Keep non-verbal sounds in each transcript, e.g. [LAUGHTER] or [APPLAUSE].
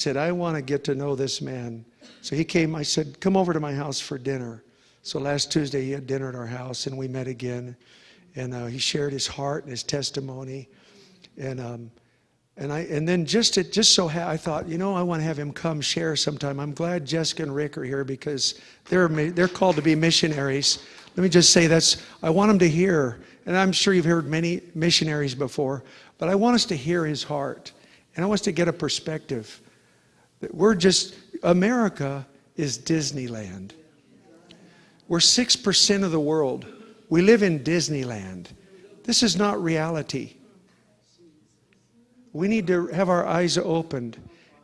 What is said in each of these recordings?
said, I want to get to know this man. So he came, I said, come over to my house for dinner. So last Tuesday, he had dinner at our house, and we met again. And uh, he shared his heart and his testimony. And, um, and, I, and then just, just so ha- I thought, you know, I want to have him come share sometime. I'm glad Jessica and Rick are here because they're, they're called to be missionaries. Let me just say that's, I want them to hear, and I'm sure you've heard many missionaries before, but I want us to hear his heart. And I want us to get a perspective. We're just, America is Disneyland. We're 6% of the world. We live in Disneyland. This is not reality. We need to have our eyes opened.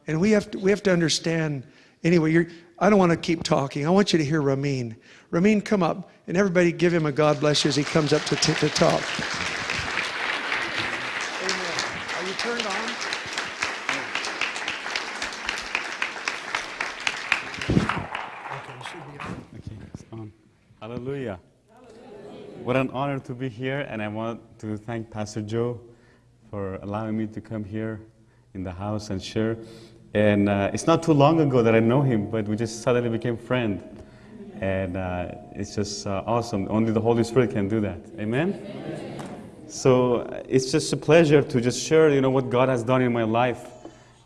And we have to, we have to understand. Anyway, I don't want to keep talking. I want you to hear Ramin. Ramin, come up. And everybody give him a God bless you as he comes up to, to talk. Amen. Are you turned on? Okay, you should be on. Okay, it's on. Hallelujah. What an honor to be here, and I want to thank Pastor Joe for allowing me to come here in the house and share. And uh, it's not too long ago that I know him, but we just suddenly became friends. And uh, it's just uh, awesome. Only the Holy Spirit can do that. Amen? So uh, it's just a pleasure to just share, you know, what God has done in my life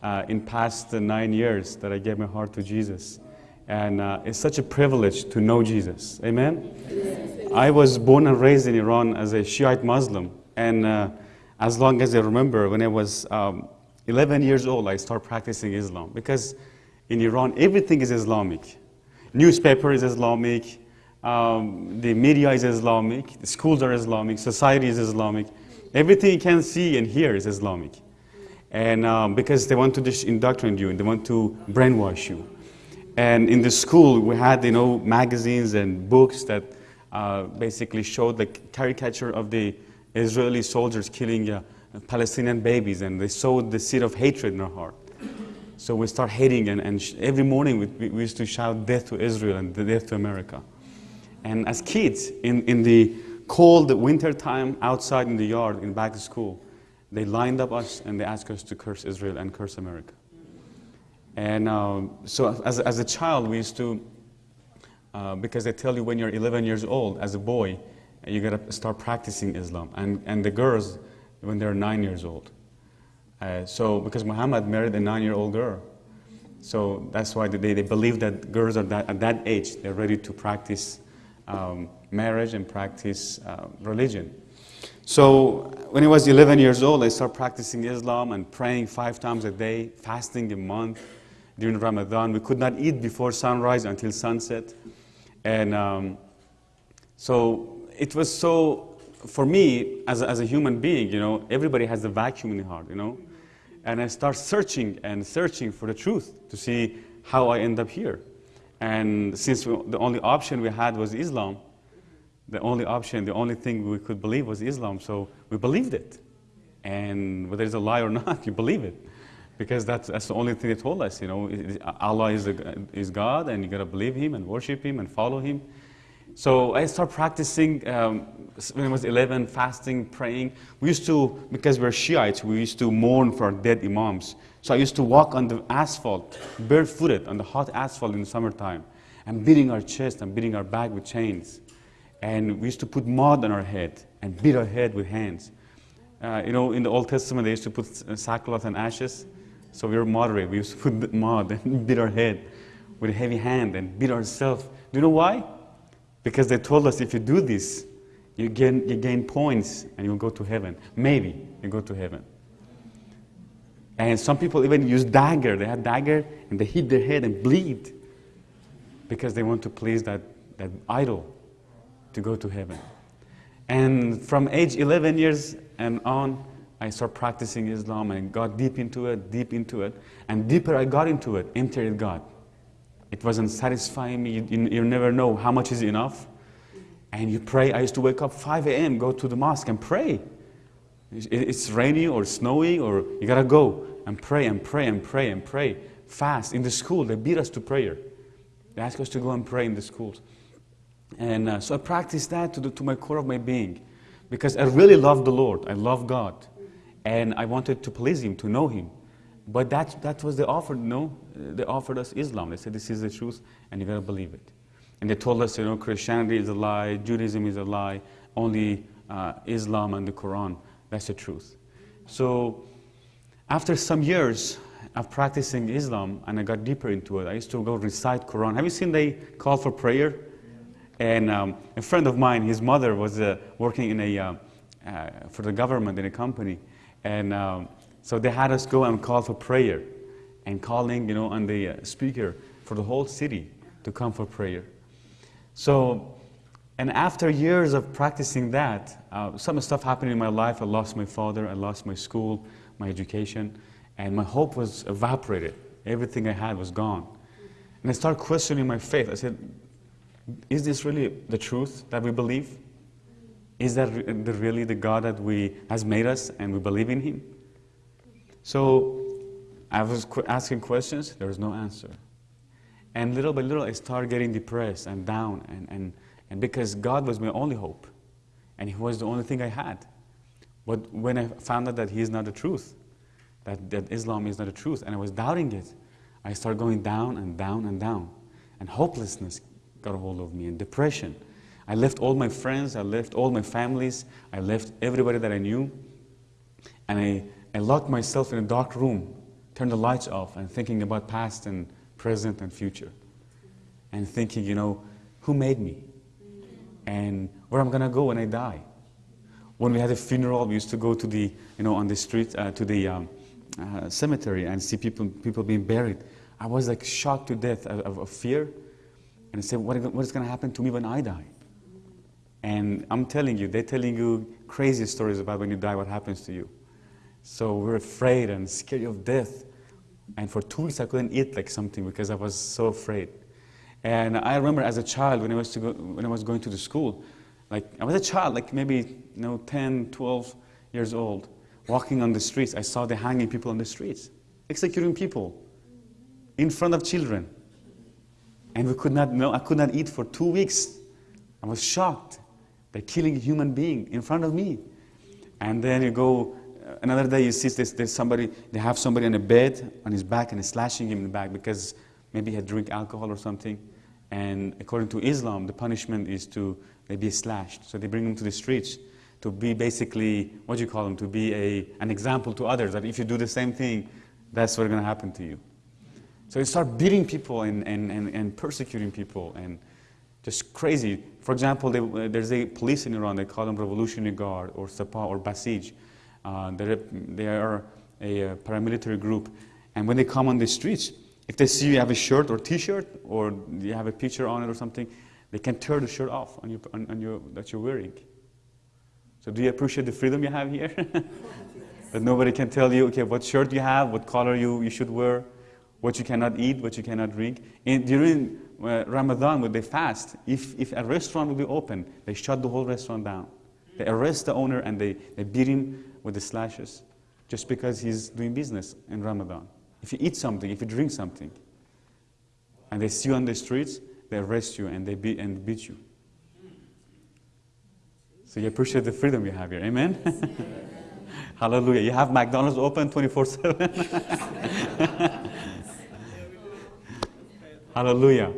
uh, in past nine years that I gave my heart to Jesus. And uh, it's such a privilege to know Jesus. Amen? I was born and raised in Iran as a Shiite Muslim. And uh, as long as I remember, when I was um, 11 years old, I started practicing Islam. Because in Iran, everything is Islamic. Newspaper is Islamic, um, the media is Islamic, the schools are Islamic, society is Islamic. Everything you can see and hear is Islamic. And um, because they want to indoctrinate you and they want to brainwash you. And in the school, we had, you know, magazines and books that uh, basically showed the caricature of the Israeli soldiers killing uh, Palestinian babies, and they sowed the seed of hatred in our heart. So we start hating, and, and every morning we, we used to shout death to Israel and death to America. And as kids, in, in the cold winter time outside in the yard, in back to school, they lined up us and they asked us to curse Israel and curse America. And um, so as, as a child, we used to, uh, because they tell you when you're 11 years old, as a boy, you gotta start practicing Islam. And, and the girls, when they're nine years old. Uh, so, because Muhammad married a nine year old girl. So that's why they, they believe that girls are that, at that age, they're ready to practice um, marriage and practice uh, religion. So when I was 11 years old, I started practicing Islam and praying five times a day, fasting a month during Ramadan. We could not eat before sunrise until sunset. And um, so it was so, for me, as a, as a human being, you know, everybody has a vacuum in the heart, you know. And I start searching and searching for the truth to see how I end up here. And since we, the only option we had was Islam, the only option, the only thing we could believe was Islam, so we believed it. And whether it's a lie or [LAUGHS] not, you believe it. Because that's, that's the only thing they told us, you know, Allah is, a, is God and you gotta believe Him and worship Him and follow Him. So I started practicing um, when I was 11, fasting, praying. We used to, because we're Shiites, we used to mourn for our dead Imams. So I used to walk on the asphalt, barefooted, on the hot asphalt in the summertime, and beating our chest and beating our back with chains. And we used to put mud on our head and beat our head with hands. Uh, you know, in the Old Testament, they used to put sackcloth and ashes. So we were moderate. We used to put [LAUGHS] mud and beat our head with a heavy hand and beat ourselves. Do you know why? Because they told us if you do this, you gain, you gain points and you'll go to heaven. Maybe you go to heaven. And some people even use dagger. They have dagger and they hit their head and bleed because they want to please that, that idol to go to heaven. And from age 11 years and on, I started practicing Islam and got deep into it, deep into it. And deeper I got into it, emptied God. It wasn't satisfying me. You, you, never know how much is enough. And you pray. I used to wake up 5 a.m., go to the mosque and pray. It's rainy or snowy, or you gotta go and pray and pray and pray and pray. Fast. In the school, they beat us to prayer. They ask us to go and pray in the schools. And uh, so I practiced that to, the, to my core of my being because I really love the Lord. I love God. And I wanted to please Him, to know Him. But that, that was the offer, no? They offered us Islam. They said, this is the truth, and you gotta believe it. And they told us, you know, Christianity is a lie, Judaism is a lie, only uh, Islam and the Quran, that's the truth. So after some years of practicing Islam, and I got deeper into it, I used to go recite Quran. Have you seen they call for prayer? And um, a friend of mine, his mother was uh, working in a, uh, uh, for the government in a company. And um, so they had us go and call for prayer and calling, you know, on the uh, speaker for the whole city to come for prayer. So, and after years of practicing that, uh, some stuff happened in my life. I lost my father, I lost my school, my education, and my hope was evaporated. Everything I had was gone. And I started questioning my faith. I said, is this really the truth that we believe? Is that really the God that we has made us and we believe in Him? So I was asking questions, there was no answer. And little by little, I started getting depressed and down, and, and, and because God was my only hope, and He was the only thing I had. But when I found out that He is not the truth, that, that Islam is not the truth, and I was doubting it, I started going down and down and down. And hopelessness got a hold of me, and depression. I left all my friends, I left all my families, I left everybody that I knew, and I, I locked myself in a dark room, turned the lights off, and thinking about past and present and future. And thinking, you know, who made me? And where I'm going to go when I die. When we had a funeral, we used to go to the, you know, on the street, uh, to the um, uh, cemetery and see people, people being buried. I was like shocked to death of, of, fear. And I said, what, what is going to happen to me when I die? And I'm telling you, they're telling you crazy stories about when you die, what happens to you. So we're afraid and scared of death. And for two weeks, I couldn't eat like something because I was so afraid. And I remember as a child, when I was, to go, when I was going to the school, like I was a child, like maybe you know, 10, 12 years old, walking on the streets. I saw the hanging people on the streets, executing people in front of children. And we could not know, I could not eat for two weeks. I was shocked. They're killing a human being in front of me. And then you go uh, another day you see this, there's somebody, they have somebody on a bed on his back and they're slashing him in the back because maybe he had drink alcohol or something. And according to Islam, the punishment is to they be slashed. So they bring him to the streets to be basically, what do you call them, to be a, an example to others that if you do the same thing, that's what's going to happen to you. So you start beating people and, and, and, and persecuting people and just crazy. For example, they, there's a police in Iran, they call them Revolutionary Guard or Sepah or Basij. Uh, they're, they are a, a paramilitary group. And when they come on the streets, if they see you have a shirt or t-shirt or you have a picture on it or something, they can tear the shirt off on your, on, on your, that you're wearing. So do you appreciate the freedom you have here? [LAUGHS] that nobody can tell you, okay, what shirt you have, what color you, you should wear, what you cannot eat, what you cannot drink. And during uh, Uh, Ramadan, when they fast, if, if a restaurant will be open, they shut the whole restaurant down. They arrest the owner and they, they beat him with the slashes just because he's doing business in Ramadan. If you eat something, if you drink something, and they see you on the streets, they arrest you and they beat, and beat you. So you appreciate the freedom you have here. Amen? [LAUGHS] Hallelujah. You have McDonald's open 24 7. [LAUGHS] Hallelujah.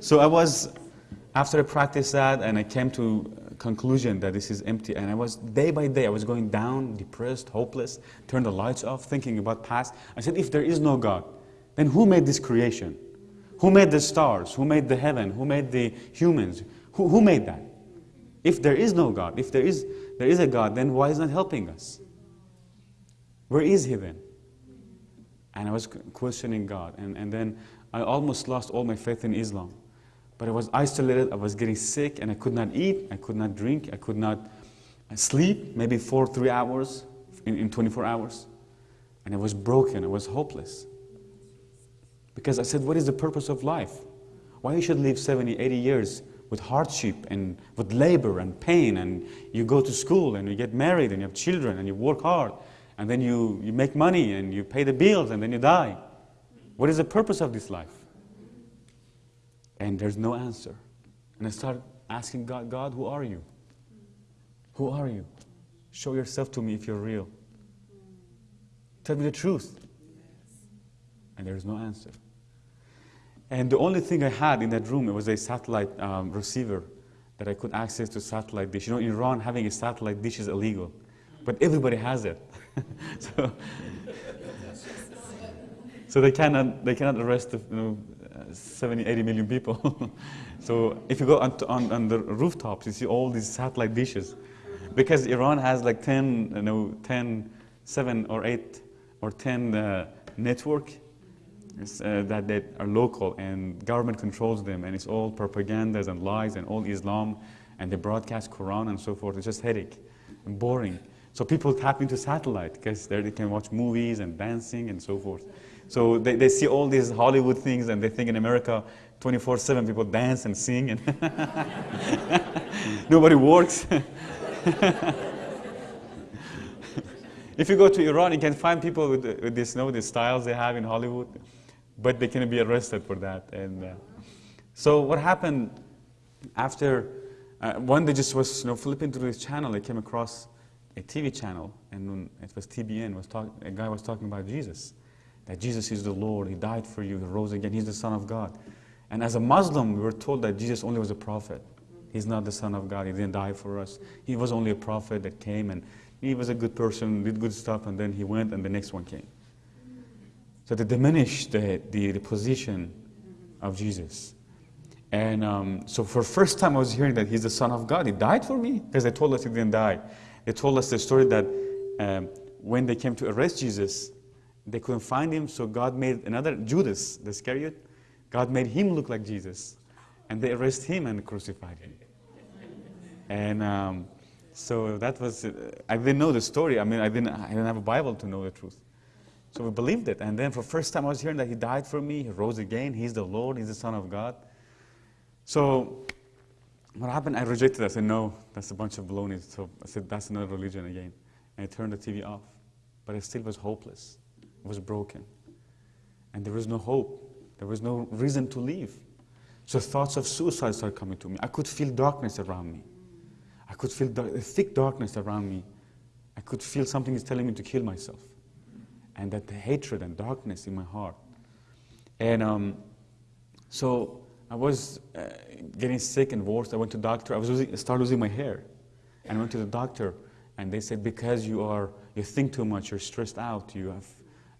So I was, after I practiced that and I came to conclusion that this is empty. And I was, day by day, I was going down, depressed, hopeless, turned the lights off, thinking about past. I said, if there is no God, then who made this creation? Who made the stars? Who made the heaven? Who made the humans? Who, who made that? If there is no God, if there is, there is a God, then why is not helping us? Where is He then? And I was questioning God. And, and then I almost lost all my faith in Islam. But I was isolated, I was getting sick, and I could not eat, I could not drink, I could not sleep, maybe four, three hours in, in 24 hours. And I was broken, I was hopeless. Because I said, what is the purpose of life? Why you should live 70, 80 years with hardship and with labor and pain, and you go to school and you get married and you have children and you work hard, and then you, you make money and you pay the bills and then you die. What is the purpose of this life? And there's no answer. And I start asking God, God, who are you? Who are you? Show yourself to me if you're real. Tell me the truth. And there is no answer. And the only thing I had in that room it was a satellite um, receiver that I could access to satellite dish. You know, in Iran, having a satellite dish is illegal, but everybody has it. [LAUGHS] so, [LAUGHS] so they cannot they cannot arrest the, you know, 70, 80 million people. [LAUGHS] so if you go on, on, on the rooftops, you see all these satellite dishes, because Iran has like 10, you know, 10, 7 or 8 or 10 uh, network uh, that, that are local and government controls them and it's all propagandas and lies and all Islam and they broadcast Quran and so forth. It's just headache and boring. So people tap into satellite because there they can watch movies and dancing and so forth. So they, they see all these Hollywood things and they think in America 24-7 people dance and sing and [LAUGHS] nobody works. [LAUGHS] if you go to Iran, you can find people with, with this, you know, the styles they have in Hollywood but they can be arrested for that. And uh, so what happened after uh, one day just was you know flipping through this channel, I came across a TV channel, and it was TBN. Was talk, a guy was talking about Jesus, that Jesus is the Lord. He died for you. He rose again. He's the Son of God. And as a Muslim, we were told that Jesus only was a prophet. He's not the Son of God. He didn't die for us. He was only a prophet that came and he was a good person, did good stuff, and then he went, and the next one came. So they diminish the, the, the position of Jesus. And um, so for first time I was hearing that he's the son of God. He died for me because they told us he didn't die. They told us the story that um, when they came to arrest Jesus, they couldn't find him. So God made another Judas, the Iscariot. God made him look like Jesus. And they arrested him and crucified him. And um, so that was, uh, I didn't know the story. I mean, I didn't, I didn't have a Bible to know the truth. So we believed it. And then for the first time I was hearing that he died for me, he rose again, he's the Lord, he's the Son of God. So what happened? I rejected it. I said, no, that's a bunch of baloney. So I said, that's another religion again. And I turned the TV off. But it still was hopeless. Was broken. And there was no hope. There was no reason to live. So thoughts of suicide started coming to me. I could feel darkness around me. I could feel a thick darkness around me. I could feel something is telling me to kill myself and that the hatred and darkness in my heart. And um, so I was uh, getting sick and worse. I went to the doctor. I was losing, started losing my hair. And I went to the doctor, and they said, because you, are, you think too much, you're stressed out, you have,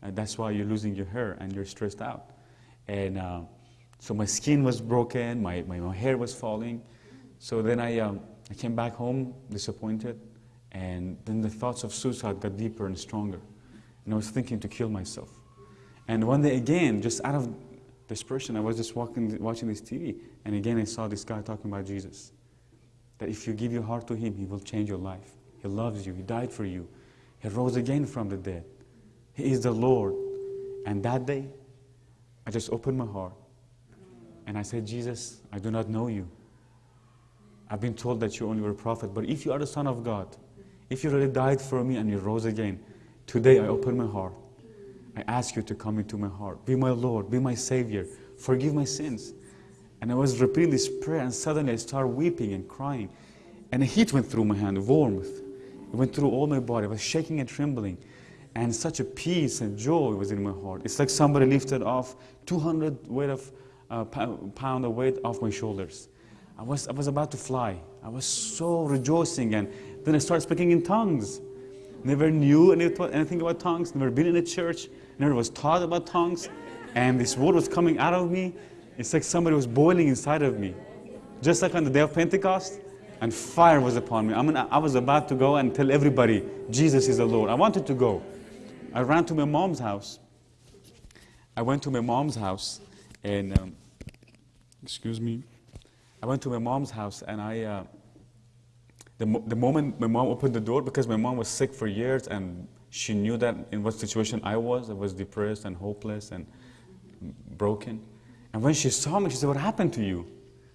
uh, that's why you're losing your hair and you're stressed out. And uh, so my skin was broken, my, my, my hair was falling. So then I, um, I came back home disappointed, and then the thoughts of suicide got deeper and stronger and I was thinking to kill myself. And one day again, just out of desperation, I was just walking, watching this TV, and again I saw this guy talking about Jesus. That if you give your heart to Him, He will change your life. He loves you, He died for you, He rose again from the dead. He is the Lord. And that day, I just opened my heart and I said, Jesus, I do not know you. I've been told that you only were a prophet, but if you are the Son of God, if you really died for me and you rose again, Today I open my heart. I ask you to come into my heart. Be my Lord, be my Savior. Forgive my sins. And I was repeating this prayer, and suddenly I started weeping and crying. And a heat went through my hand, warmth. It went through all my body. I was shaking and trembling. And such a peace and joy was in my heart. It's like somebody lifted off 200 weight of, uh, pound of weight off my shoulders. I was, I was about to fly. I was so rejoicing. And then I started speaking in tongues never knew anything about tongues, never been in a church, never was taught about tongues. And this word was coming out of me. It's like somebody was boiling inside of me. Just like on the day of Pentecost, and fire was upon me. I mean, I was about to go and tell everybody, Jesus is the Lord. I wanted to go. I ran to my mom's house. I went to my mom's house, and, um, excuse me, I went to my mom's house, and I, uh, the, the moment my mom opened the door, because my mom was sick for years and she knew that in what situation I was, I was depressed and hopeless and broken. And when she saw me, she said, what happened to you?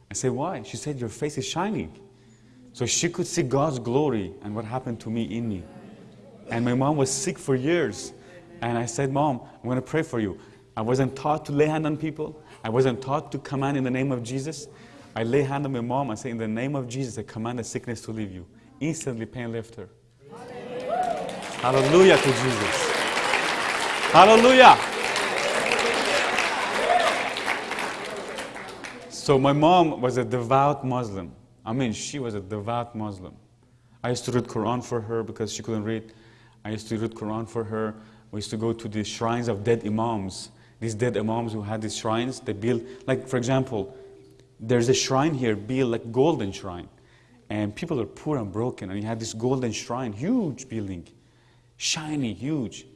I said, why? She said, your face is shining. So she could see God's glory and what happened to me in me. And my mom was sick for years. And I said, Mom, I'm going to pray for you. I wasn't taught to lay hand on people. I wasn't taught to command in the name of Jesus. I lay hand on my mom and say, in the name of Jesus, I command the sickness to leave you. Instantly pain left her. Hallelujah, Hallelujah to Jesus. Hallelujah. So my mom was a devout Muslim. I mean, she was a devout Muslim. I used to read Quran for her because she couldn't read. I used to read Quran for her. We used to go to the shrines of dead imams. These dead imams who had these shrines, they built, like for example, there's a shrine here built like golden shrine. And people are poor and broken. And he had this golden shrine, huge building, shiny, huge.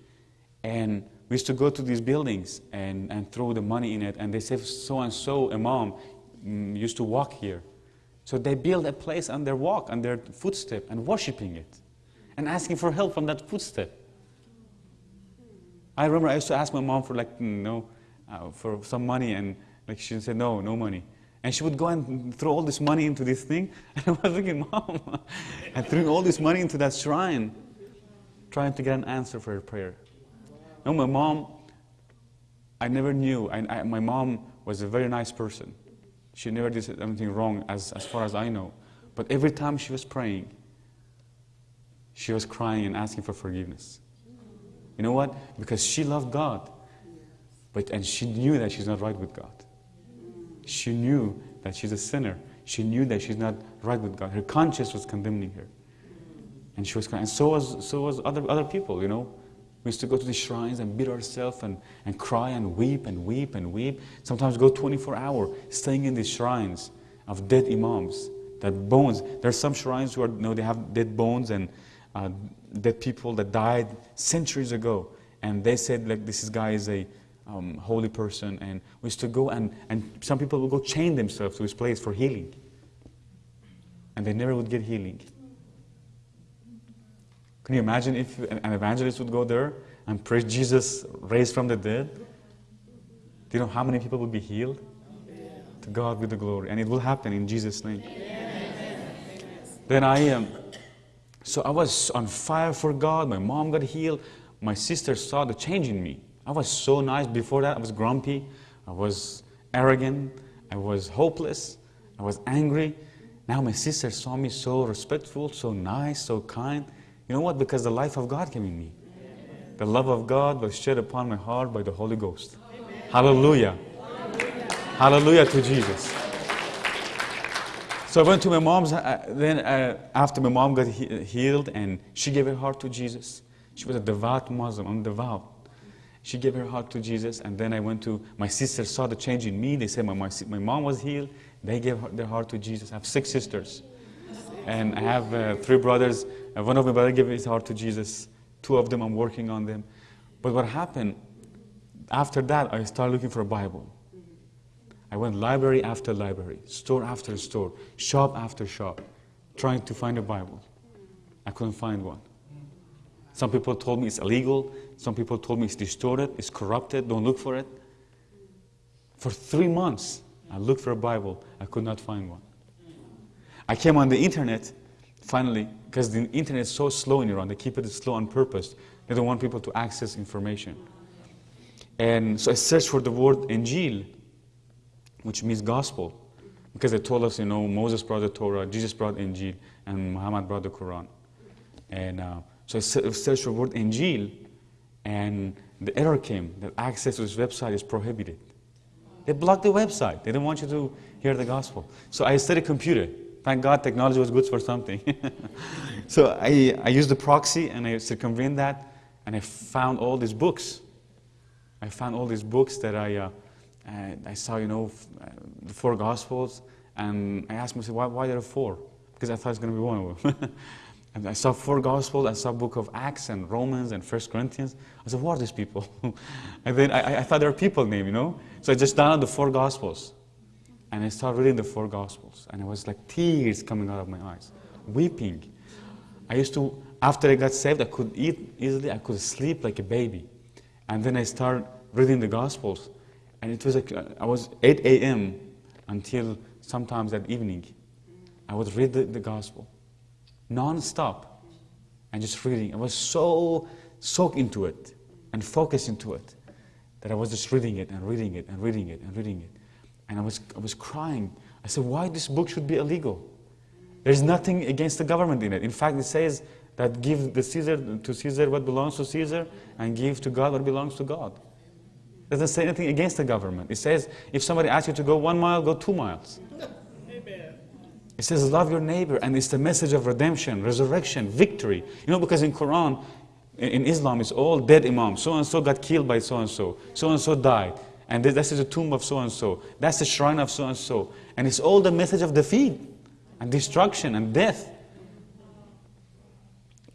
And we used to go to these buildings and, and throw the money in it. And they say, so and so imam mm, used to walk here. So they build a place on their walk, on their footstep, and worshiping it. And asking for help from that footstep. I remember I used to ask my mom for like, you know, uh, for some money. And like she said, no, no money. And she would go and throw all this money into this thing. [LAUGHS] And I was thinking, Mom, [LAUGHS] I threw all this money into that shrine, trying to get an answer for her prayer. No, my mom, I never knew. I, I, my mom was a very nice person. She never did anything wrong, as, as far as I know. But every time she was praying, she was crying and asking for forgiveness. You know what? Because she loved God, but and she knew that she's not right with God. She knew that she's a sinner. She knew that she's not right with God. Her conscience was condemning her. And she was crying. And so was, so was other, other people, you know. We used to go to the shrines and beat ourselves and, and cry and weep and weep and weep. Sometimes go 24 hours staying in these shrines of dead imams. That bones, there are some shrines who are, you know, they have dead bones and uh, dead people that died centuries ago. And they said, like, this guy is a um, holy person, and we used to go and, and some people would go chain themselves to his place for healing. And they never would get healing. Can you imagine if an evangelist would go there and preach Jesus raised from the dead? Do you know how many people would be healed? To God be the glory. And it will happen in Jesus' name. Then I um, so I was on fire for God. My mom got healed. My sister saw the change in me. I was so nice before that. I was grumpy. I was arrogant. I was hopeless. I was angry. Now my sister saw me so respectful, so nice, so kind. You know what? Because the life of God came in me. The love of God was shed upon my heart by the Holy Ghost. Hallelujah. Hallelujah to Jesus. So I went to my mom's, uh, then uh, after my mom got he healed and she gave her heart to Jesus. She was a devout Muslim, I'm devout. She gave her heart to Jesus, and then I went to my sister saw the change in me. They said my, my, my mom was healed. They gave her, their heart to Jesus. I have six sisters, and I have uh, three brothers. And one of my brothers gave his heart to Jesus. Two of them I'm working on them. But what happened after that? I started looking for a Bible. I went library after library, store after store, shop after shop, trying to find a Bible. I couldn't find one. Some people told me it's illegal. Some people told me it's distorted, it's corrupted, don't look for it. For three months, I looked for a Bible. I could not find one. I came on the internet, finally, because the internet is so slow in Iran. They keep it slow on purpose. They don't want people to access information. And so I searched for the word Injil, which means gospel. Because they told us, you know, Moses brought the Torah, Jesus brought Injil, and Muhammad brought the Quran. And uh, so I searched for the word Injil, and the error came that access to this website is prohibited. They blocked the website. They didn't want you to hear the gospel. So I studied computer. Thank God technology was good for something. [LAUGHS] so I, I used the proxy and I circumvented that and I found all these books. I found all these books that I, uh, I saw, you know, uh, the four gospels and I asked myself, why, why there are four? Because I thought it's going to be one of them. [LAUGHS] And I saw four Gospels, I saw book of Acts and Romans and First Corinthians. I said, what are these people? [LAUGHS] and then I, I thought they were people name, you know? So I just downloaded the four Gospels. And I started reading the four Gospels. And it was like tears coming out of my eyes, weeping. I used to, after I got saved, I could eat easily, I could sleep like a baby. And then I started reading the Gospels. And it was like, uh, I was 8 a.m. until sometimes that evening. I would read the, the Gospel non-stop and just reading. I was so soaked into it and focused into it that I was just reading it and reading it and reading it and reading it. And I was, I was crying. I said, why this book should be illegal? There's nothing against the government in it. In fact, it says that give the Caesar to Caesar what belongs to Caesar and give to God what belongs to God. Doesn't say anything against the government. It says if somebody asks you to go one mile, go two miles. Amen. It says love your neighbor, and it's the message of redemption, resurrection, victory. You know, because in Quran, in Islam, it's all dead imams. So and so got killed by so and so. So and so died. And this is the tomb of so and so. That's the shrine of so and so. And it's all the message of defeat and destruction and death.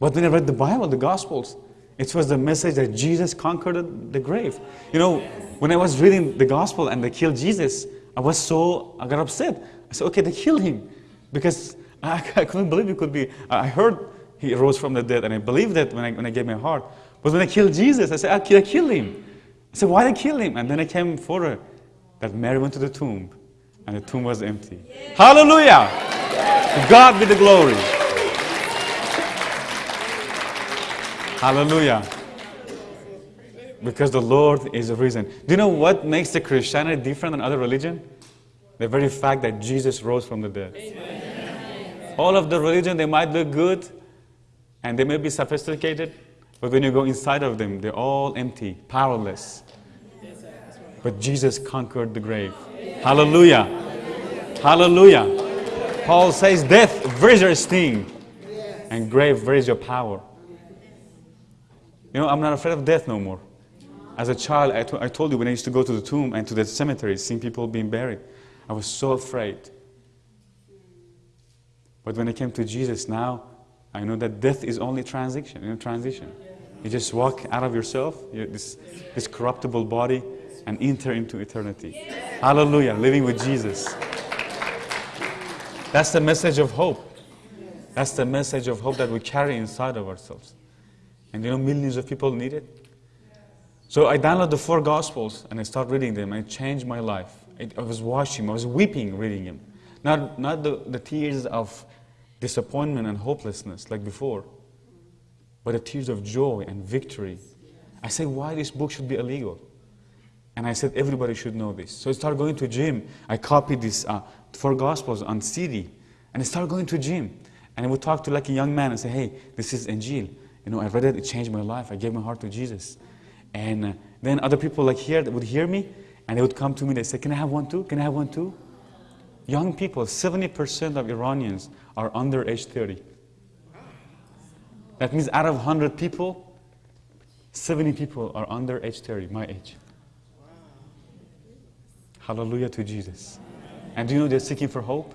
But when I read the Bible, the Gospels, it was the message that Jesus conquered the grave. You know, when I was reading the Gospel and they killed Jesus, I was so, I got upset. I said, okay, they killed him. Because [LAUGHS] I, I couldn't believe it could be. I heard he rose from the dead, and I believed that when I, when I gave my heart. But when I killed Jesus, I said, I kill, I kill him. I said, why did I kill him? And then I came forward that Mary went to the tomb, and the tomb was empty. Hallelujah! To God be the glory. Hallelujah. Because the Lord is reason. Do you know what makes the Christianity different than other religion? The very fact that Jesus rose from the dead. All of the religion, they might look good and they may be sophisticated, but when you go inside of them, they're all empty, powerless. But Jesus conquered the grave. Hallelujah. Hallelujah. Paul says, Death, where is your sting? And grave, where is your power? You know, I'm not afraid of death no more. As a child, I, I told you when I used to go to the tomb and to the cemetery, seeing people being buried, I was so afraid. But when I came to Jesus now, I know that death is only transition, you know, transition. You just walk out of yourself, you this, this corruptible body, and enter into eternity. Hallelujah, living with Jesus. That's the message of hope. That's the message of hope that we carry inside of ourselves. And you know, millions of people need it. So I downloaded the four Gospels and I started reading them and it changed my life. It, I was watching, I was weeping reading them. Not, not the, the tears of disappointment and hopelessness like before, but the tears of joy and victory. I said, why this book should be illegal? And I said, everybody should know this. So I started going to gym. I copied these uh, four Gospels on CD. And I started going to gym. And I would talk to like a young man and say, hey, this is Injil. You know, I read it, it changed my life. I gave my heart to Jesus. And uh, then other people like here that would hear me, and they would come to me. They say, "Can I have one too? Can I have one too?" Young people, 70% of Iranians are under age 30. That means out of 100 people, 70 people are under age 30, my age. Hallelujah to Jesus. And do you know they're seeking for hope?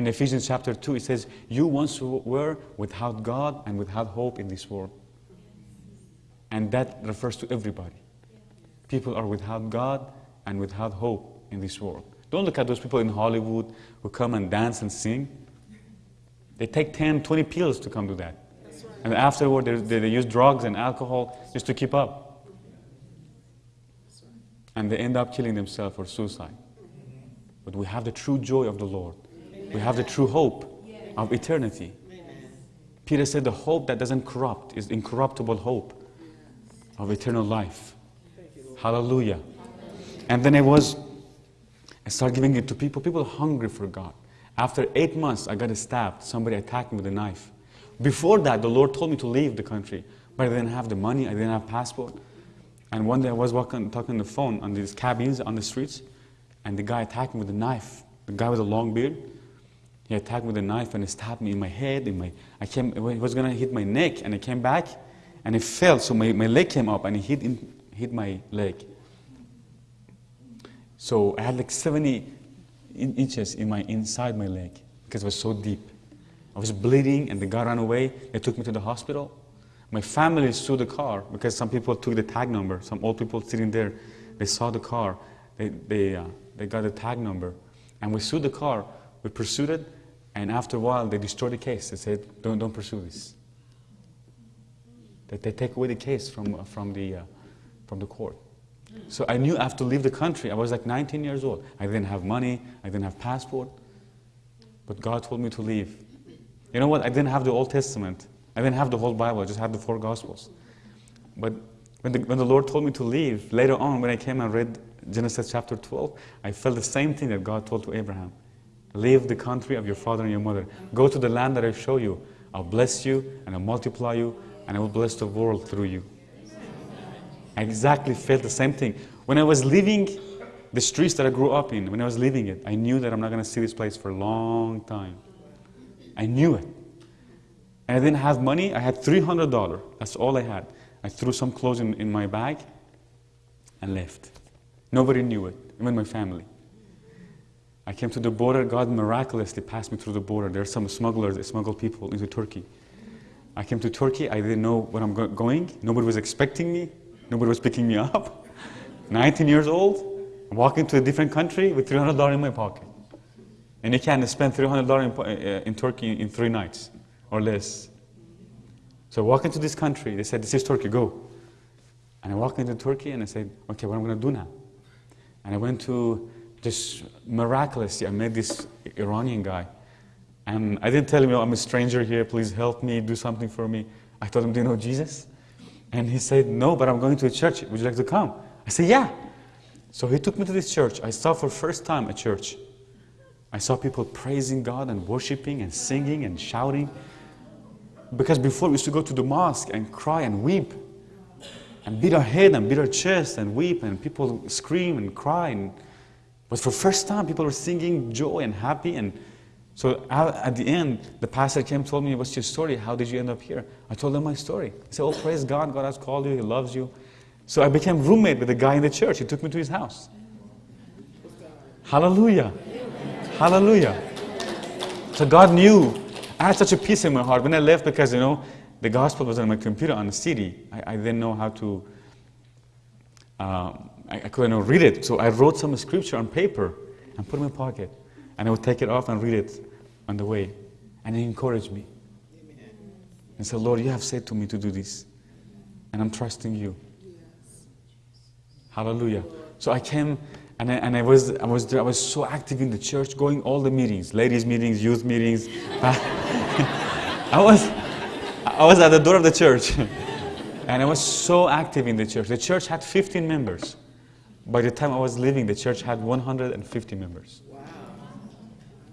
In Ephesians chapter 2, it says, You once were without God and without hope in this world. And that refers to everybody. People are without God and without hope in this world. Don't look at those people in Hollywood who come and dance and sing. They take 10, 20 pills to come to that. And afterward, they, they, they use drugs and alcohol just to keep up. And they end up killing themselves or suicide. But we have the true joy of the Lord. We have the true hope of eternity. Peter said the hope that doesn't corrupt is incorruptible hope of eternal life. Hallelujah. And then I was, I started giving it to people. People hungry for God. After eight months, I got stabbed. Somebody attacked me with a knife. Before that, the Lord told me to leave the country, but I didn't have the money. I didn't have passport. And one day I was walking, talking on the phone on these cabins on the streets, and the guy attacked me with a knife. The guy with a long beard. He attacked with a knife and he stabbed me in my head. In my, I came, he was gonna hit my neck, and I came back, and it fell. So my, my leg came up, and he hit, in, hit my leg. So I had like 70 in- inches in my inside my leg because it was so deep. I was bleeding, and the guy ran away. They took me to the hospital. My family sued the car because some people took the tag number. Some old people sitting there, they saw the car. They, they, uh, they got the tag number. And we sued the car. We pursued it. And after a while, they destroy the case. They said, don't, don't pursue this. That they take away the case from, from, the, uh, from the court. So I knew I have to leave the country. I was like 19 years old. I didn't have money. I didn't have passport. But God told me to leave. You know what? I didn't have the Old Testament. I didn't have the whole Bible. I just had the four Gospels. But when the, when the Lord told me to leave, later on when I came and read Genesis chapter 12, I felt the same thing that God told to Abraham. Leave the country of your father and your mother. Go to the land that I show you. I'll bless you and I'll multiply you and I will bless the world through you. I exactly felt the same thing. When I was leaving the streets that I grew up in, when I was leaving it, I knew that I'm not going to see this place for a long time. I knew it. And I didn't have money. I had $300. That's all I had. I threw some clothes in, in my bag and left. Nobody knew it, even my family. I came to the border. God miraculously passed me through the border. There are some smugglers that smuggle people into Turkey. I came to Turkey. I didn't know where I'm going. Nobody was expecting me. Nobody was picking me up. [LAUGHS] 19 years old, walking to a different country with $300 in my pocket. And you can spend $300 in, uh, in Turkey in three nights or less. So I walk into this country. They said, This is Turkey, go. And I walk into Turkey and I said, Okay, what am I going to do now? And I went to just miraculously, I met this Iranian guy. And I didn't tell him, oh, I'm a stranger here, please help me, do something for me. I told him, Do you know Jesus? And he said, No, but I'm going to a church. Would you like to come? I said, Yeah. So he took me to this church. I saw for the first time a church. I saw people praising God and worshiping and singing and shouting. Because before we used to go to the mosque and cry and weep and beat our head and beat our chest and weep and people scream and cry. And, but for the first time, people were singing joy and happy. And so at the end, the pastor came told me, What's your story? How did you end up here? I told him my story. He said, Oh, praise God. God has called you. He loves you. So I became roommate with a guy in the church. He took me to his house. Hallelujah. Hallelujah. So God knew. I had such a peace in my heart when I left because, you know, the gospel was on my computer on the CD. I, I didn't know how to, um, I, I couldn't read it. So I wrote some scripture on paper and put it in my pocket. And I would take it off and read it on the way. And he encouraged me. And said, Lord, you have said to me to do this. And I'm trusting you. Hallelujah. So I came and I, and I was I was there, I was so active in the church, going all the meetings, ladies meetings, youth meetings. [LAUGHS] I was I was at the door of the church, [LAUGHS] and I was so active in the church. The church had 15 members. By the time I was leaving, the church had 150 members.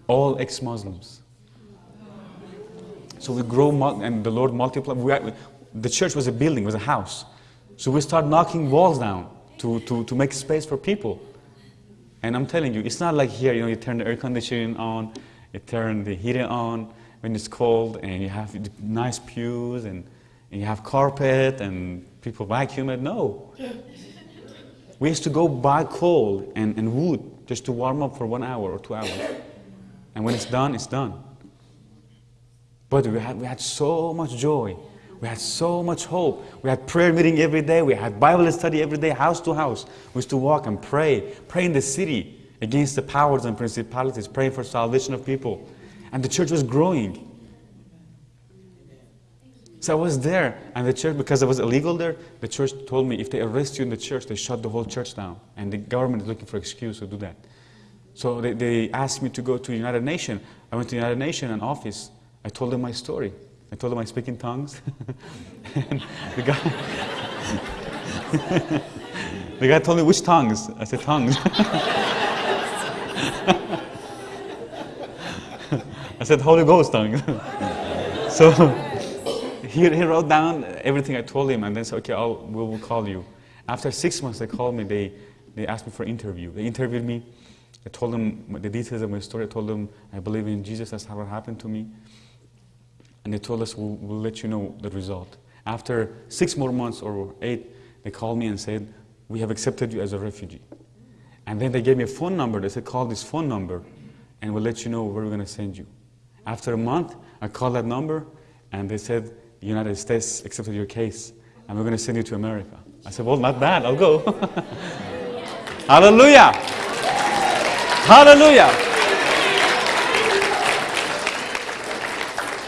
All ex-Muslims. So we grow, and the Lord multiplied. We the church was a building, was a house. So we start knocking walls down to, to, to make space for people. And I'm telling you, it's not like here, you know, you turn the air conditioning on, you turn the heater on when it's cold, and you have nice pews, and, and you have carpet, and people vacuum it. No. [LAUGHS] We used to go buy coal and, and wood just to warm up for one hour or two hours. And when it's done, it's done. But we had, we had so much joy. We had so much hope. We had prayer meeting every day. We had Bible study every day, house to house. We used to walk and pray, pray in the city against the powers and principalities, praying for salvation of people. And the church was growing. So I was there, and the church, because I was illegal there, the church told me if they arrest you in the church, they shut the whole church down. And the government is looking for excuse to do that. So they, they asked me to go to United Nations. I went to United Nations, an office. I told them my story. I told them I speak in tongues. [LAUGHS] the guy, [LAUGHS] the guy told me, which tongues? I said, tongues. [LAUGHS] I said, Holy Ghost tongues. so he, he wrote down everything I told him and then said, okay, I'll, we will call you. After six months, they called me. They, they asked me for an interview. They interviewed me. I told them the details of my story. I told them I believe in Jesus. That's how it happened to me. And they told us, we'll, we'll let you know the result. After six more months or eight, they called me and said, we have accepted you as a refugee. And then they gave me a phone number. They said, call this phone number and we'll let you know where we're going to send you. After a month, I called that number and they said, United States accepted your case and we're going to send you to America. I said, well, not bad. I'll go. [LAUGHS] Hallelujah. Hallelujah.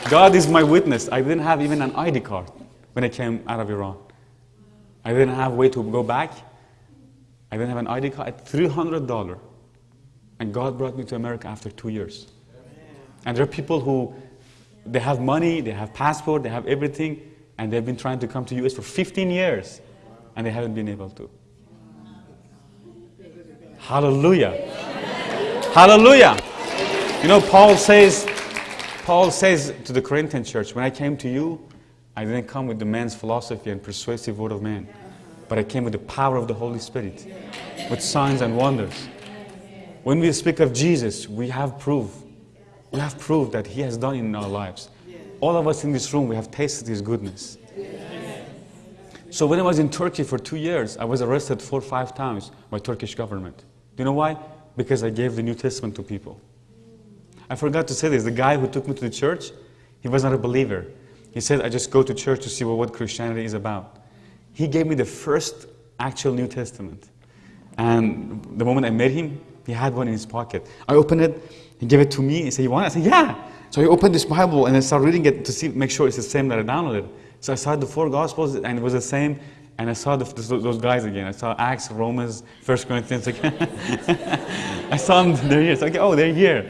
God is my witness. I didn't have even an ID card when I came out of Iran. I didn't have way to go back. I didn't have an ID card. at $300. And God brought me to America after two years. And there are people who, they have money, they have passport, they have everything, and they've been trying to come to US for 15 years, and they haven't been able to. Hallelujah. Hallelujah. You know, Paul says, Paul says to the Corinthian church, when I came to you, I didn't come with the man's philosophy and persuasive word of man. but I came with the power of the Holy Spirit, with signs and wonders. When we speak of Jesus, we have proof. We have proved that He has done in our lives. All of us in this room, we have tasted His goodness. So when I was in Turkey for two years, I was arrested four or five times by Turkish government. Do you know why? Because I gave the New Testament to people. I forgot to say this. The guy who took me to the church, he was not a believer. He said, I just go to church to see what, what Christianity is about. He gave me the first actual New Testament. And the moment I met him, he had one in his pocket. I opened it, he gave it to me, he said, You want it? I said, Yeah. So I opened this Bible and I started reading it to see, make sure it's the same that I downloaded. So I saw the four Gospels and it was the same. And I saw the, those guys again. I saw Acts, Romans, First Corinthians again. [LAUGHS] I saw them, they're here. It's like, oh, they're here.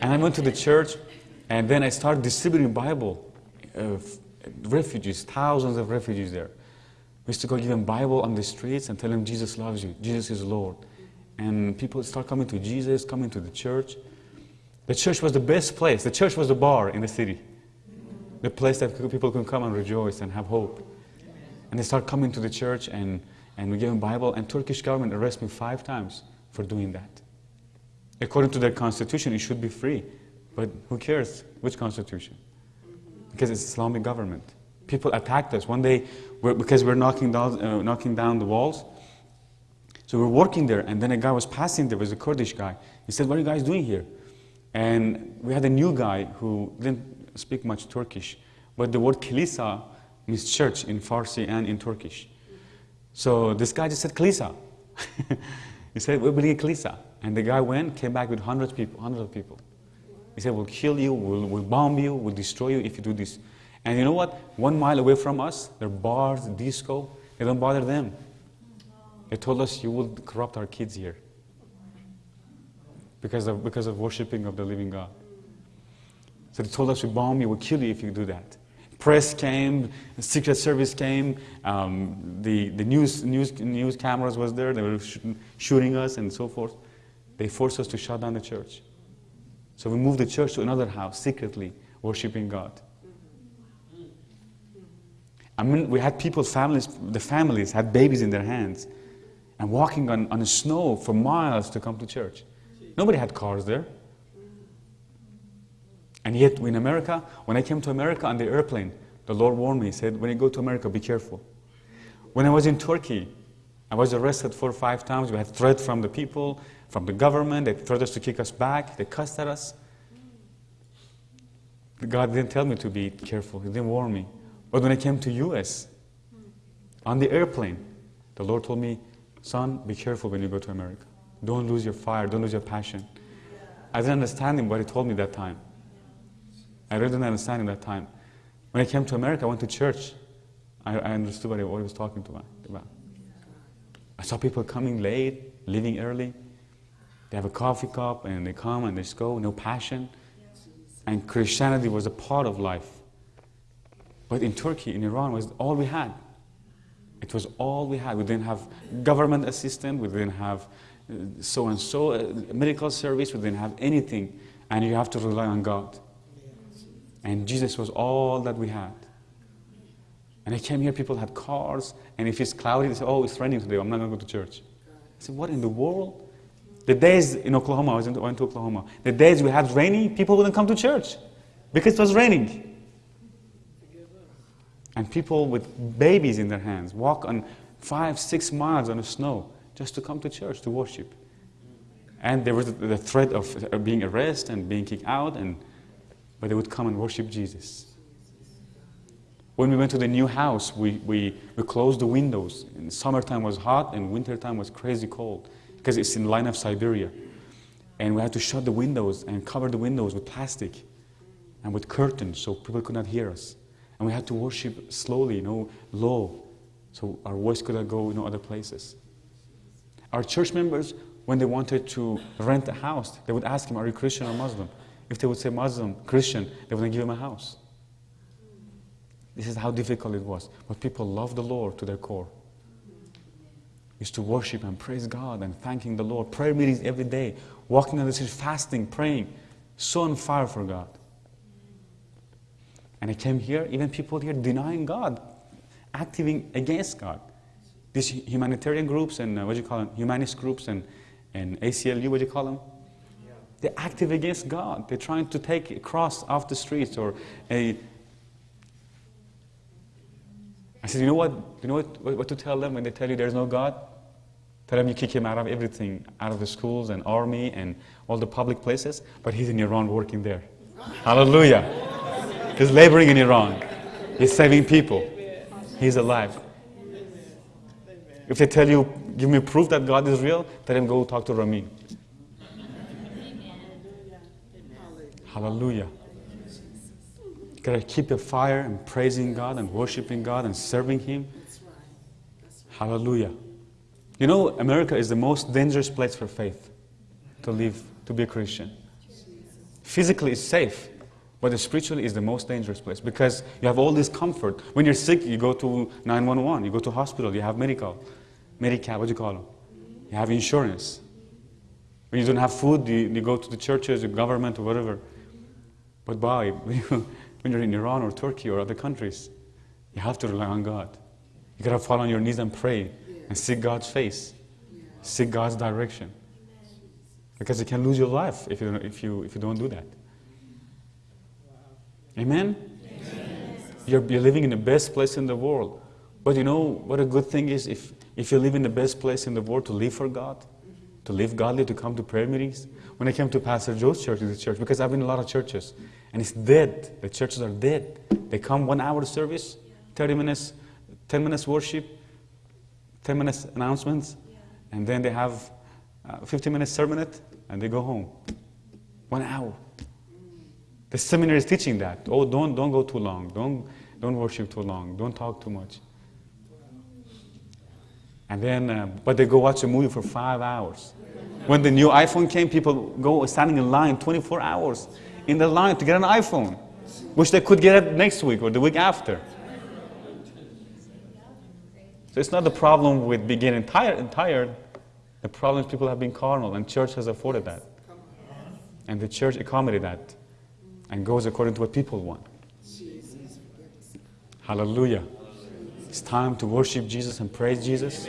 And I went to the church and then I started distributing Bible. Uh, refugees, thousands of refugees there. We used to go give them Bible on the streets and tell them Jesus loves you, Jesus is Lord. And people start coming to Jesus, coming to the church. The church was the best place. The church was the bar in the city the place that people can come and rejoice and have hope. And they start coming to the church and, and we give them Bible and Turkish government arrested me five times for doing that. According to their constitution, it should be free. But who cares which constitution? Because it's Islamic government. People attacked us. One day, we're, because we're knocking down, uh, knocking down the walls, so we're working there, and then a guy was passing there, was a Kurdish guy. He said, what are you guys doing here? And we had a new guy who didn't speak much Turkish, but the word kilisa means church in Farsi and in Turkish. So this guy just said kilisa. [LAUGHS] he said, we're believe kilisa. And the guy went, came back with hundreds of people, hundreds of people. He said, we'll kill you, we'll, we'll bomb you, we'll destroy you if you do this. And you know what? One mile away from us, there are bars, disco. They don't bother them. They told us, you will corrupt our kids here because of, because of worshiping of the living God. So they told us we bomb you, we'll kill you if you do that. Press came, Secret Service came, um, the, the news, news, news cameras was there, they were sh shooting us and so forth. They forced us to shut down the church. So we moved the church to another house, secretly, worshiping God. I mean, we had people, families, the families had babies in their hands and walking on, on the snow for miles to come to church. Nobody had cars there. And yet, in America, when I came to America on the airplane, the Lord warned me, He said, when you go to America, be careful. When I was in Turkey, I was arrested four or five times. We had threats from the people, from the government. They threatened us to kick us back. They cussed at us. God didn't tell me to be careful. He didn't warn me. But when I came to U.S., on the airplane, the Lord told me, son, be careful when you go to America. Don't lose your fire. Don't lose your passion. I didn't understand him, what he told me that time. I really didn't understand him that time. When I came to America, I went to church. I, I understood what he, what he was talking to about. I saw people coming late, leaving early. They have a coffee cup and they come and they just go, no passion. And Christianity was a part of life. But in Turkey, in Iran, was all we had. It was all we had. We didn't have government assistance. We didn't have uh, so and so uh, medical service. We didn't have anything, and you have to rely on God. And Jesus was all that we had. And I came here, people had cars, and if it's cloudy, they say, oh, it's raining today, I'm not going to go to church. I said, what in the world? The days in Oklahoma, I was in, went to Oklahoma, the days we had raining, people wouldn't come to church because it was raining. And people with babies in their hands walk on five, six miles on the snow just to come to church to worship. And there was the threat of uh, being arrested and being kicked out and but they would come and worship Jesus. When we went to the new house, we, we, we closed the windows. In summertime was hot and wintertime was crazy cold because it's in line of Siberia. And we had to shut the windows and cover the windows with plastic and with curtains so people could not hear us. And we had to worship slowly, you know, low, so our voice could go you other places. Our church members, when they wanted to rent a house, they would ask him, are you Christian or Muslim? If they would say Muslim, Christian, they wouldn't give him a house. This is how difficult it was. But people loved the Lord to their core. Used to worship and praise God and thanking the Lord. Prayer meetings every day, walking on the street, fasting, praying, so on fire for God. And I came here, even people here denying God, acting against God. these humanitarian groups and uh, what do you call them, humanist groups and, and ACLU, what do you call them? They're active against God. They're trying to take a cross off the streets or a. I said, you know what? You know what, what to tell them when they tell you there's no God? Tell them you kick him out of everything, out of the schools and army and all the public places, but he's in Iran working there. Hallelujah. He's laboring in Iran. He's saving people. He's alive. If they tell you, give me proof that God is real, tell him go talk to Ramin. Hallelujah. You gotta keep the fire and praising God and worshiping God and serving Him. Hallelujah. You know, America is the most dangerous place for faith to live, to be a Christian. Physically, it's safe, but spiritually, is the most dangerous place because you have all this comfort. When you're sick, you go to 911, you go to hospital, you have medical, Medical, what do you call them? You have insurance. When you don't have food, you, you go to the churches, the government, or whatever. But [LAUGHS] why? when you're in Iran or Turkey or other countries, you have to rely on God. You gotta fall on your knees and pray and seek God's face, seek God's direction. Because you can lose your life if you, if you, if you don't do that. Amen? You're, you're living in the best place in the world. But you know what a good thing is if, if you live in the best place in the world to live for God, to live godly, to come to prayer meetings. When I came to Pastor Joe's church, this church, because I've been in a lot of churches, and it's dead. The churches are dead. They come one hour service, 30 minutes, 10 minutes worship, 10 minutes announcements, and then they have uh, 15 minutes sermon and they go home. One hour. The seminary is teaching that. Oh, don't, don't go too long. Don't, don't worship too long. Don't talk too much. And then, uh, but they go watch a movie for five hours. When the new iPhone came, people go standing in line 24 hours in the line to get an iPhone, which they could get next week or the week after. So it's not the problem with being tired and tired. The problem is people have been carnal, and church has afforded that. And the church accommodated that and goes according to what people want. Hallelujah. It's time to worship Jesus and praise Jesus.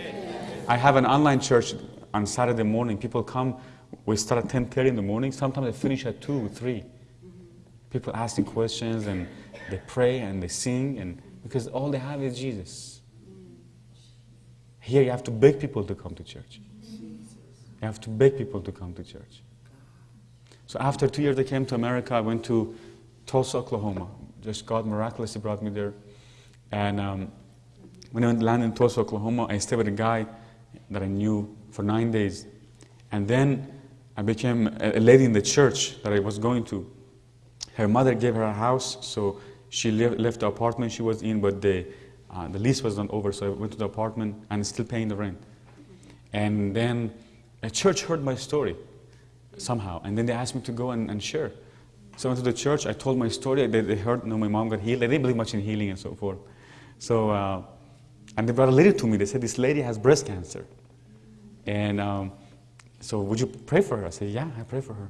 I have an online church on Saturday morning. People come, we start at 10.30 in the morning. Sometimes they finish at 2 or 3. People asking questions and they pray and they sing and because all they have is Jesus. Here you have to beg people to come to church. You have to beg people to come to church. So after two years I came to America. I went to Tulsa, Oklahoma. Just God miraculously brought me there. And um, when I landed in Tulsa, Oklahoma, I stayed with a guy that I knew for nine days. And then I became a lady in the church that I was going to. Her mother gave her a house, so she left the apartment she was in, but the, uh, the lease was not over, so I went to the apartment and still paying the rent. And then a church heard my story somehow, and then they asked me to go and, and share. So I went to the church, I told my story, they, they heard, you know, my mom got healed. They didn't believe much in healing and so forth. So uh, and they brought a lady to me. They said, This lady has breast cancer. And um, so, would you pray for her? I said, Yeah, I pray for her.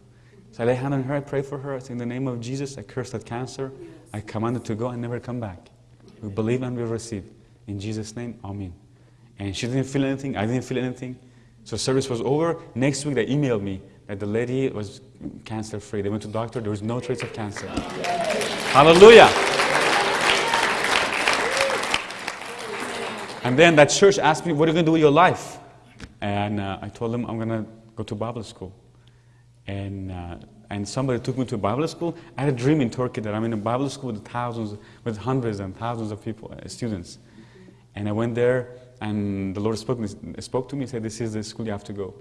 So I lay hand on her, I pray for her. I say, In the name of Jesus, I curse that cancer. I command it to go and never come back. We believe and we receive. In Jesus' name, Amen. And she didn't feel anything, I didn't feel anything. So service was over. Next week, they emailed me that the lady was cancer free. They went to the doctor, there was no trace of cancer. Hallelujah. And then that church asked me, What are you going to do with your life? And uh, I told them, I'm going to go to Bible school. And, uh, and somebody took me to a Bible school. I had a dream in Turkey that I'm in a Bible school with thousands, with hundreds and thousands of people, uh, students. And I went there, and the Lord spoke, spoke to me and said, This is the school you have to go.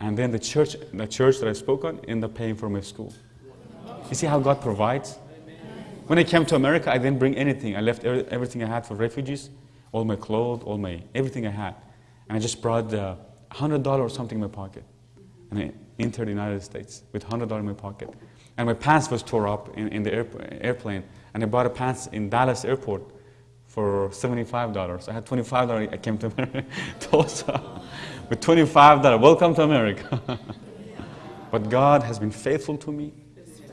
And then the church, the church that I spoke on ended up paying for my school. You see how God provides? When I came to America, I didn't bring anything. I left everything I had for refugees all my clothes, all my everything I had. And I just brought a hundred dollars or something in my pocket. And I entered the United States with hundred dollars in my pocket. And my pants was tore up in, in the airplane. And I bought a pants in Dallas airport for $75. I had $25. I came to America, [LAUGHS] Tulsa with 25 that are Welcome to America. [LAUGHS] but God has been faithful to me.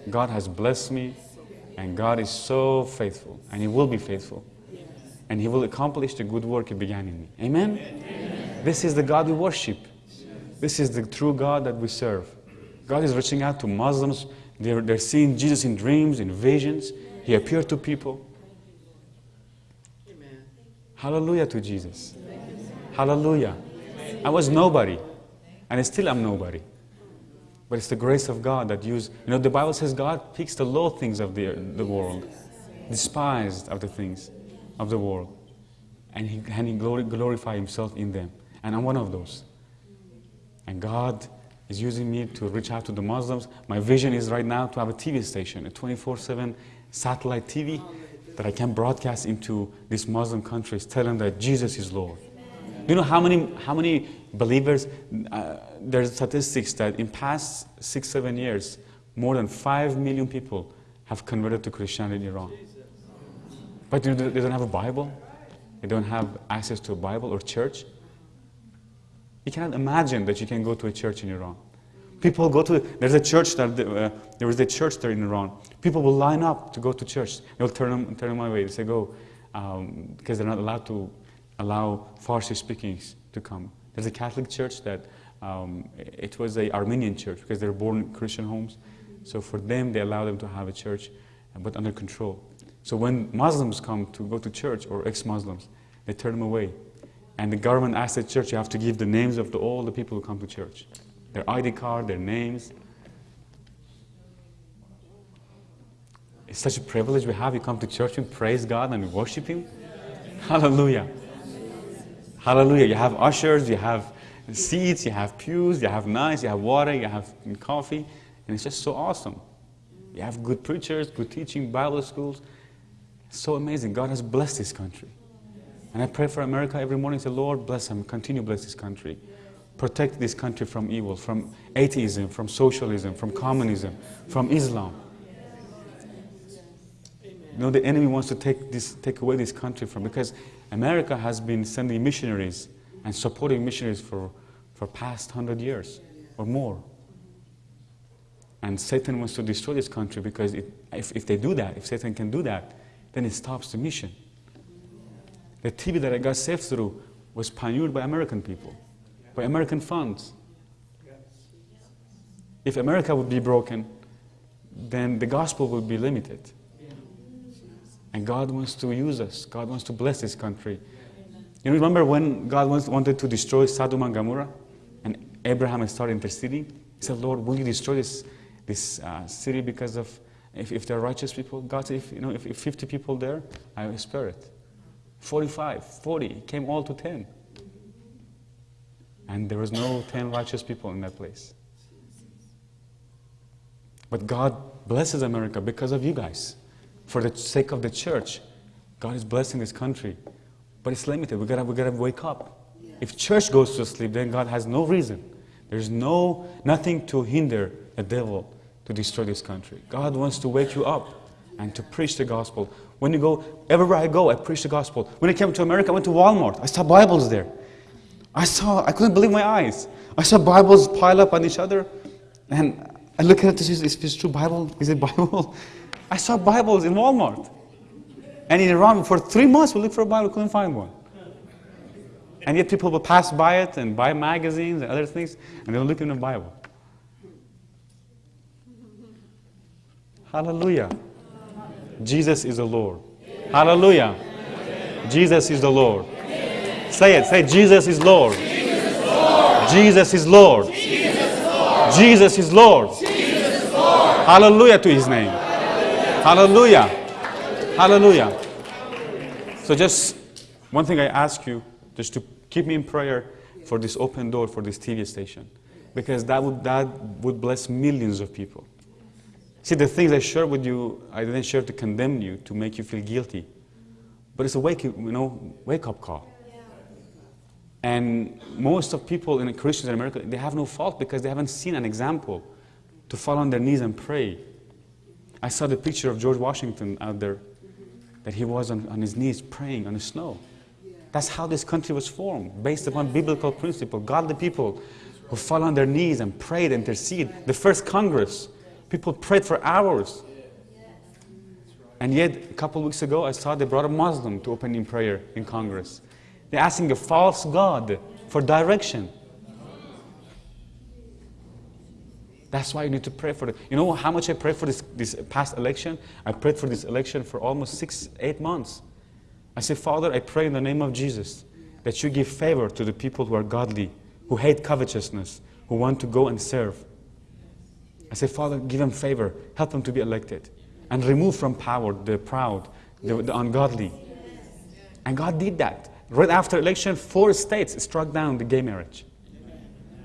God has blessed me. And God is so faithful. And He will be faithful. and He will accomplish the good work He began in me. Amen? This is the God we worship. This is the true God that we serve. God is reaching out to Muslims. They're, they're seeing Jesus in dreams, in visions. He appeared to people. Hallelujah to Jesus. Hallelujah. I was nobody, and I still am nobody. But it's the grace of God that used, you know, the Bible says God picks the low things of the, the world, despised of the things of the world, and He, and he glori- glorify Himself in them. And I'm one of those. And God is using me to reach out to the Muslims. My vision is right now to have a TV station, a 24 7 satellite TV that I can broadcast into these Muslim countries, tell them that Jesus is Lord. Do you know how many, how many believers? Uh, there's statistics that in past six, seven years, more than five million people have converted to Christianity in Iran. But they don't have a Bible. They don't have access to a Bible or church. You cannot imagine that you can go to a church in Iran. People go to, there's a church that, uh, there is a church there in Iran. People will line up to go to church. They'll turn them, turn them away. They say, go, um, because they're not allowed to allow Farsi speakings to come. There's a Catholic church that, um, it was a Armenian church because they were born in Christian homes. So for them, they allow them to have a church, uh, but under control. So when Muslims come to go to church or ex-Muslims, they turn them away. And the government asks the church, you have to give the names of the, all the people who come to church. Their ID card, their names. It's such a privilege we have. You come to church and praise God and worship Him. [LAUGHS] Hallelujah. Hallelujah. You have ushers, you have seats, you have pews, you have knives, you have water, you have coffee. And it's just so awesome. You have good preachers, good teaching, Bible schools. It's so amazing. God has blessed this country. And I pray for America every morning. Say, Lord, bless them. Continue bless this country. Protect this country from evil, from atheism, from socialism, from communism, from Islam. You know, the enemy wants to take, this, take away this country from, because America has been sending missionaries and supporting missionaries for, for past hundred years or more. And Satan wants to destroy this country because it, if, if they do that, if Satan can do that, then it stops the mission. The TV that I got saved through was pioneered by American people, by American funds. If America would be broken, then the gospel would be limited. And God wants to use us. God wants to bless this country. You remember when God wants, wanted to destroy Sodom and Gomorrah? And Abraham started interceding? He said, Lord, will you destroy this, this uh, city because of, if, if they're righteous people? God said, if, you know, if, if 50 people there, I will spare it. 45, 40, came all to 10. And there was no 10 righteous people in that place. But God blesses America because of you guys. For the sake of the church, God is blessing this country. But it's limited. We gotta, we gotta wake up. If church goes to sleep, then God has no reason. There's no nothing to hinder the devil to destroy this country. God wants to wake you up and to preach the gospel. When you go, everywhere I go, I preach the gospel. When I came to America, I went to Walmart. I saw Bibles there. I saw, I couldn't believe my eyes. I saw Bibles pile up on each other. And I look at it, is this true Bible? Is it Bible? [LAUGHS] I saw Bibles in Walmart. And in Iran, for three months, we looked for a Bible, couldn't find one. And yet people would pass by it and buy magazines and other things, and they were looking in the Bible. Hallelujah. Jesus is the Lord. Hallelujah. Jesus is the Lord. Say it. Say, Jesus is Lord. Jesus is Lord. Jesus is Lord. Jesus is Lord. Hallelujah to his name. Hallelujah. Hallelujah. So, just one thing I ask you, just to keep me in prayer for this open door for this TV station, because that would, that would bless millions of people. See, the things I share with you, I didn't share to condemn you, to make you feel guilty. But it's a wake, you know, wake up call. And most of people in Christians in America, they have no fault because they haven't seen an example to fall on their knees and pray. I saw the picture of George Washington out there, that he was on, on his knees praying on the snow. That's how this country was formed, based upon biblical principle. Godly people who fall on their knees and prayed, and intercede. The first Congress, people prayed for hours. And yet, a couple of weeks ago, I saw they brought a Muslim to open in prayer in Congress. They're asking a false God for direction. That's why you need to pray for it. You know how much I prayed for this, this past election? I prayed for this election for almost six, eight months. I said, Father, I pray in the name of Jesus that you give favor to the people who are godly, who hate covetousness, who want to go and serve. I said, Father, give them favor, help them to be elected, and remove from power the proud, the, the ungodly. And God did that. Right after election, four states struck down the gay marriage.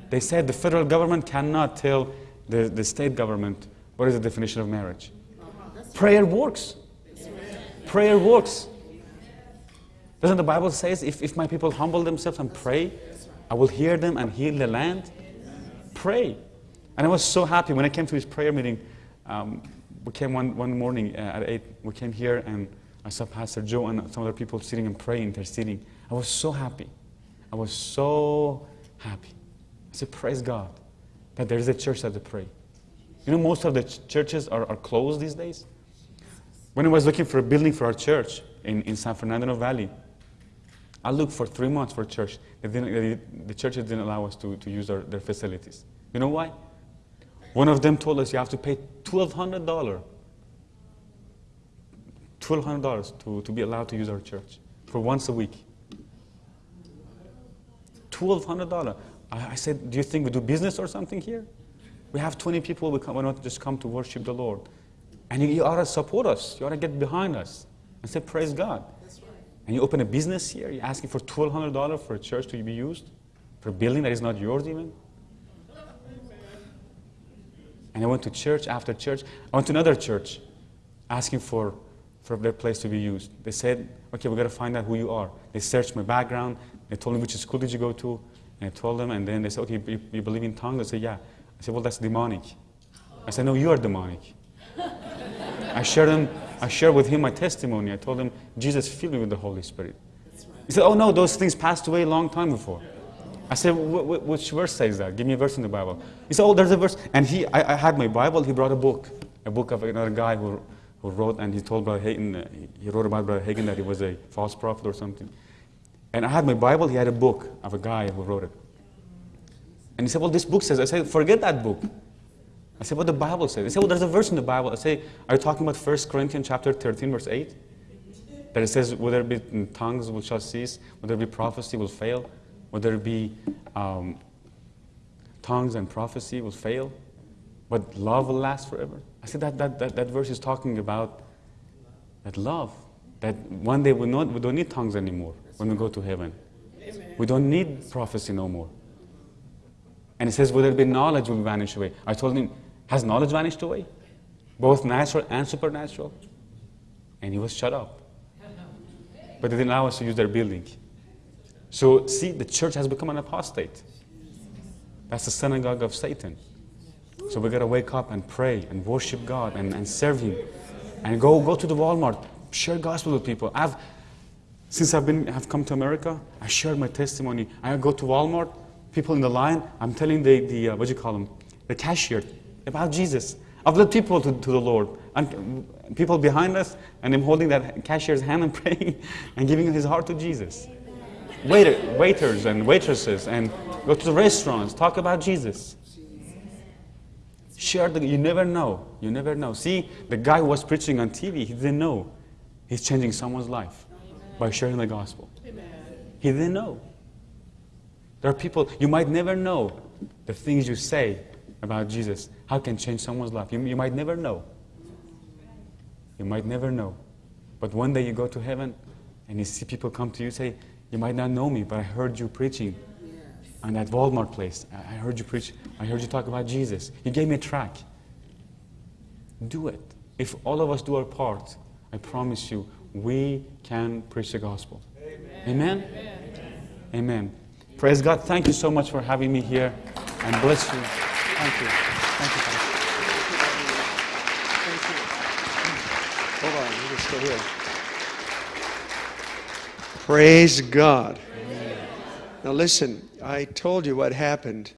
They said the federal government cannot tell the, the state government what is the definition of marriage. Prayer works. Prayer works. Doesn't the Bible say if, if my people humble themselves and pray, I will hear them and heal the land? Pray. And I was so happy when I came to this prayer meeting. Um, we came one, one morning uh, at 8, we came here and I saw Pastor Joe and some other people sitting and praying, interceding. I was so happy. I was so happy. I said, Praise God that there is a church that they pray. You know, most of the ch- churches are, are closed these days. When I was looking for a building for our church in, in San Fernando Valley, I looked for three months for a church. They didn't, they, the churches didn't allow us to, to use our, their facilities. You know why? One of them told us you have to pay $1,200. $1,200 to, to be allowed to use our church for once a week. $1,200. I, I said, Do you think we do business or something here? We have 20 people we, come, why not just come to worship the Lord? And you, you ought to support us. You ought to get behind us and say, Praise God. And you open a business here, you're asking for $1,200 for a church to be used? For a building that is not yours even? And I went to church after church. I went to another church asking for, for their place to be used. They said, okay, we've got to find out who you are. They searched my background. They told me which school did you go to. And I told them, and then they said, okay, you, you believe in tongues? I said, yeah. I said, well, that's demonic. I said, no, you are demonic. I shared, them, I shared with him my testimony. I told him, Jesus filled me with the Holy Spirit. He said, oh, no, those things passed away a long time before. I said, which verse says that? Give me a verse in the Bible. He said, oh, there's a verse. And he, I, I had my Bible. He brought a book, a book of another guy who, who wrote, and he told Brother Hagin, uh, he wrote about Brother that he was a false prophet or something. And I had my Bible. He had a book of a guy who wrote it. And he said, well, this book says. I said, forget that book. I said, what the Bible says. He said, well, there's a verse in the Bible. I say, are you talking about 1 Corinthians chapter 13, verse 8? That it says, whether it be tongues will shall cease, whether it be prophecy will fail whether it be um, tongues and prophecy will fail, but love will last forever. I said that, that, that, that verse is talking about that love, that one day we, not, we don't need tongues anymore when we go to heaven. Amen. We don't need prophecy no more. And it says, whether it be knowledge will vanish away. I told him, has knowledge vanished away? Both natural and supernatural? And he was shut up. But they didn't allow us to use their building. So, see, the church has become an apostate. That's the synagogue of Satan. So we got to wake up and pray and worship God and, and serve Him. And go, go to the Walmart, share gospel with people. I've, since I've, been, have come to America, I share my testimony. I go to Walmart, people in the line, I'm telling the, the uh, what do you call them, the cashier about Jesus. I've led people to, to the Lord. And people behind us, and I'm holding that cashier's hand and [LAUGHS] praying and giving his heart to Jesus waiter, waiters and waitresses and go to the restaurants, talk about Jesus. Share the, you never know. You never know. See, the guy who was preaching on TV, he didn't know he's changing someone's life by sharing the gospel. He didn't know. There are people, you might never know the things you say about Jesus, how can change someone's life. You, you might never know. You might never know. But one day you go to heaven and you see people come to you say, you might not know me, but I heard you preaching on that Walmart place. I heard you preach. I heard you talk about Jesus. You gave me a track. Do it. If all of us do our part, I promise you, we can preach the gospel. Amen? Amen? Amen. Praise God. Thank you so much for having me here. And bless you. Thank you. Thank you. Thank you. Hold on. You're still here. Praise God. Now, listen, I told you what happened